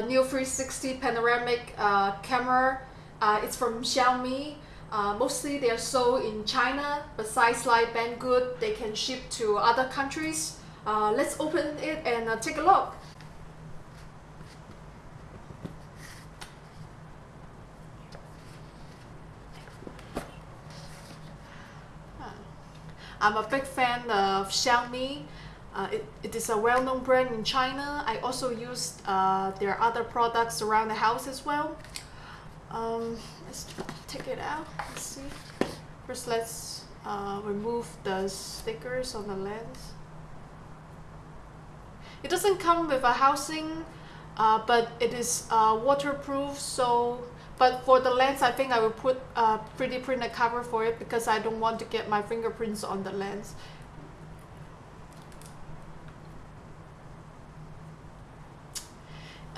the Neo 360 panoramic uh, camera. Uh, it's from Xiaomi. Uh, mostly they are sold in China. Besides like Banggood, they can ship to other countries. Uh, let's open it and uh, take a look. I'm a big fan of Xiaomi. Uh, it, it is a well-known brand in China. I also used uh, their other products around the house as well. Um, let's take it out. Let's see. First, let's uh, remove the stickers on the lens. It doesn't come with a housing, uh, but it is uh, waterproof. So, but for the lens, I think I will put a 3D printed cover for it because I don't want to get my fingerprints on the lens.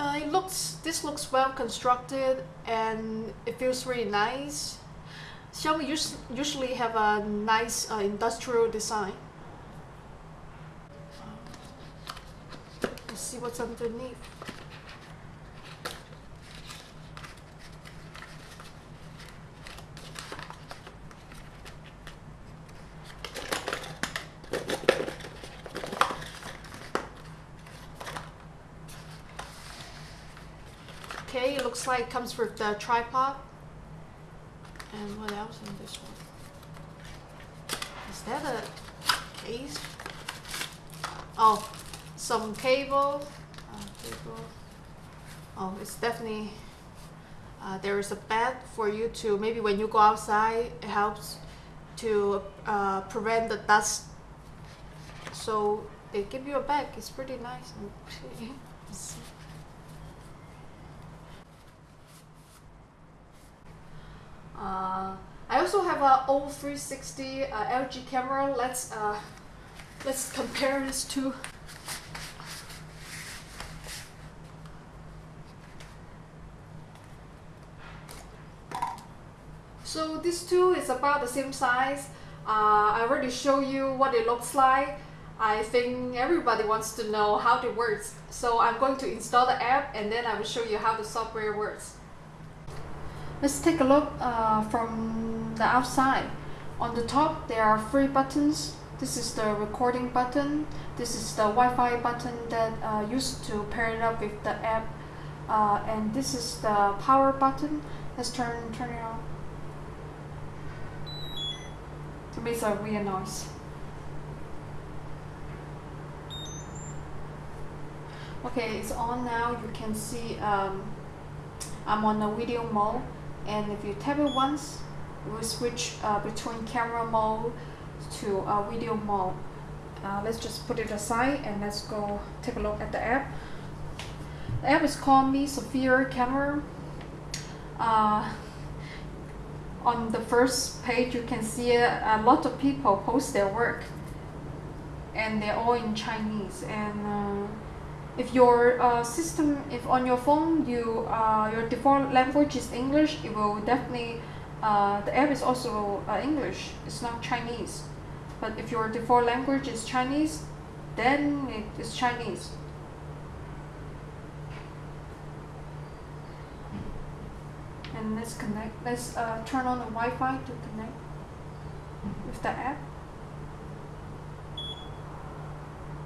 Uh, it looks, this looks well constructed and it feels really nice. Xiaomi us usually have a nice uh, industrial design. Let's see what's underneath. Okay, it looks like it comes with the tripod. And what else in this one? Is that a case? Oh, some cable. Uh, cable. Oh, it's definitely, uh, there is a bed for you to, maybe when you go outside, it helps to uh, prevent the dust. So they give you a bag, it's pretty nice. I also have a old 360 uh, LG camera. Let's uh, let's compare this to. So this two is about the same size. Uh, I already show you what it looks like. I think everybody wants to know how it works. So I'm going to install the app and then I will show you how the software works. Let's take a look uh, from the outside. On the top there are three buttons. This is the recording button. This is the Wi-Fi button that uh, used to pair it up with the app. Uh, and this is the power button. Let's turn, turn it on. It makes a weird noise. Okay, it's on now. You can see um, I'm on the video mode and if you tap it once it will switch uh, between camera mode to uh, video mode. Uh, let's just put it aside and let's go take a look at the app. The app is called Mi Sphere Camera. Uh, on the first page you can see a, lot of people post their work and they're all in Chinese. And uh, if your uh, system, if on your phone you uh, your default language is English, it will definitely uh, the app is also uh, English. It's not Chinese. But if your default language is Chinese, then it is Chinese. And let's connect. Let's uh, turn on the Wi-Fi to connect with the app.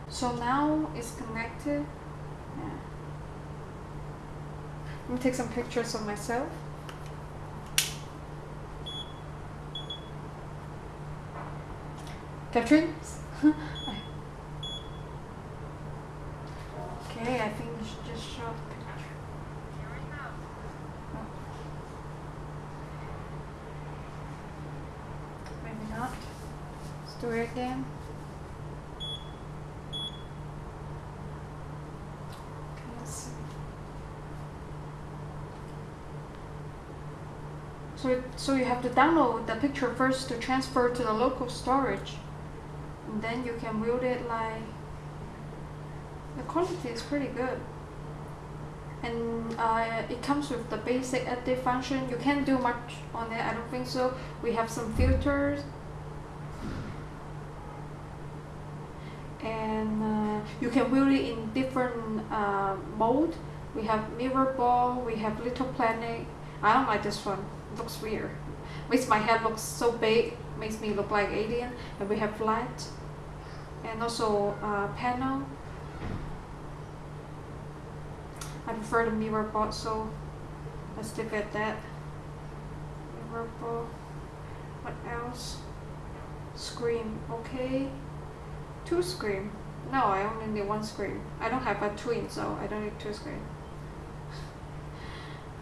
So now it's connected. Let me take some pictures of myself. Catherine? okay, I think should just show a picture. Maybe not. Let's do it again. So, so you have to download the picture first to transfer to the local storage. And then you can build it like... The quality is pretty good. And uh, it comes with the basic edit function. You can't do much on it, I don't think so. We have some filters. And uh, you can build it in different uh, mode we have mirror ball we have little planet i don't like this one looks weird. Makes my head look so big makes me look like alien and we have flat and also uh, panel. I prefer the mirror ball so let's look at that. Mirror ball what else? Screen okay. Two screen. No I only need one screen. I don't have a twin so I don't need two screen.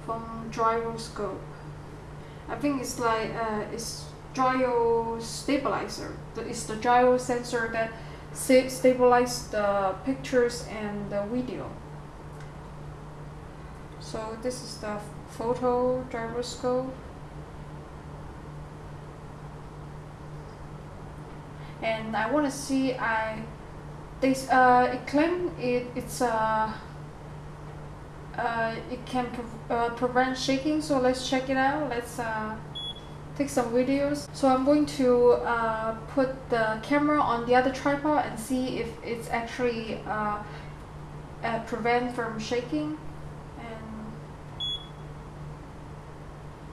From gyroscope I think it's like uh, it's gyro stabilizer it's the gyro sensor that stabilize the pictures and the video. So this is the photo gyroscope. And I want to see I this uh it claim it it's uh uh it can pre uh, prevent shaking so let's check it out. Let's uh take some videos. So I'm going to uh, put the camera on the other tripod and see if it's actually uh, uh, prevent from shaking. And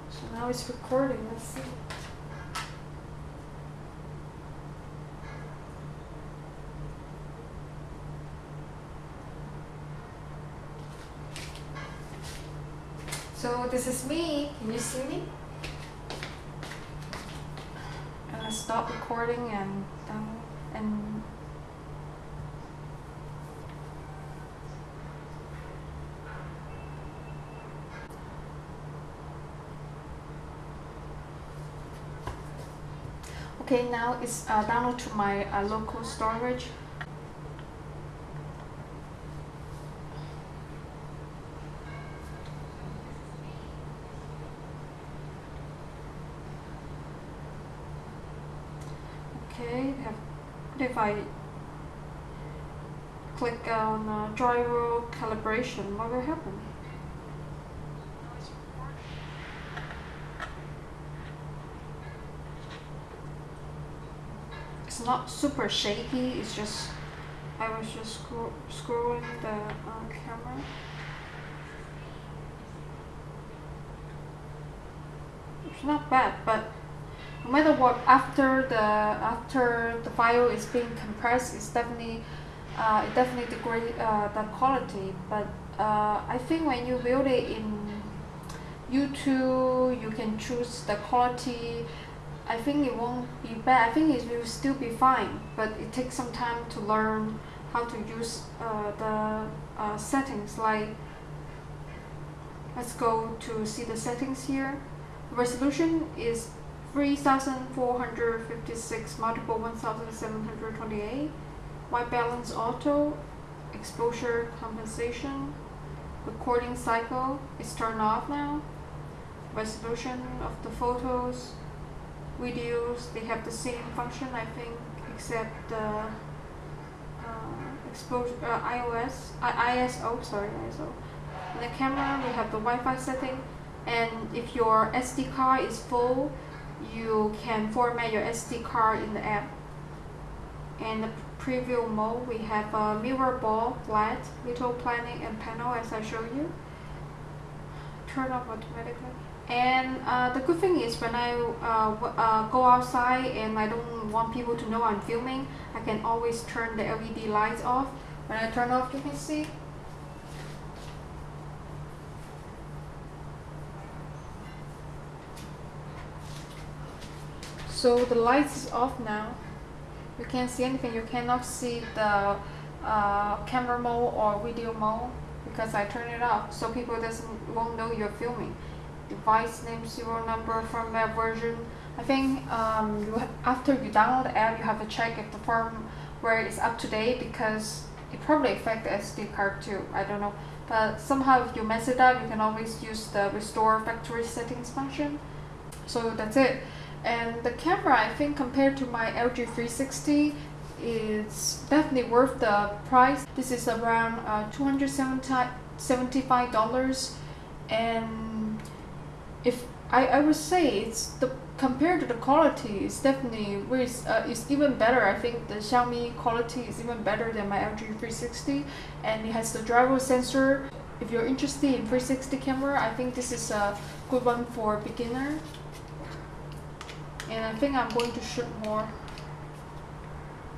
so now it's recording. Let's see So this is me. Can you see me? And I stop recording and um, and Okay, now it's uh, download to my uh, local storage. Okay, have, if I click on uh, gyro calibration, what will happen? It's not super shaky, it's just, I was just scro scrolling the uh, camera. It's not bad, but matter what after the after the file is being compressed it's definitely uh, it definitely degrade uh, the quality. But uh, I think when you build it in YouTube you can choose the quality. I think it won't be bad. I think it will still be fine but it takes some time to learn how to use uh, the uh, settings. Like let's go to see the settings here. Resolution is 3456 multiple 1728 white balance auto exposure compensation recording cycle is turned off now. Resolution of the photos videos they have the same function I think except the uh, exposure uh, iOS uh, ISO sorry ISO in the camera we have the Wi-Fi setting and if your SD card is full you can format your SD card in the app. And the preview mode, we have a mirror ball, flat, little planet, and panel as I show you. Turn off automatically. And uh, the good thing is when I uh, uh, go outside and I don't want people to know I'm filming, I can always turn the LED lights off. When I turn off, you can see so the lights is off now. You can't see anything. You cannot see the uh, camera mode or video mode because I turn it off. So people doesn't won't know you're filming. Device name serial number firmware version. I think um, you after you download the app you have to check if the firmware is up to date because it probably affect the SD card too. I don't know. But somehow if you mess it up you can always use the restore factory settings function. So that's it and the camera I think compared to my LG 360 it's definitely worth the price. This is around uh, $275 and if I, I would say it's the compared to the quality it's definitely uh, it's even better. I think the Xiaomi quality is even better than my LG 360 and it has the gyro sensor. If you're interested in 360 camera I think this is a good one for beginner and I think I'm going to shoot more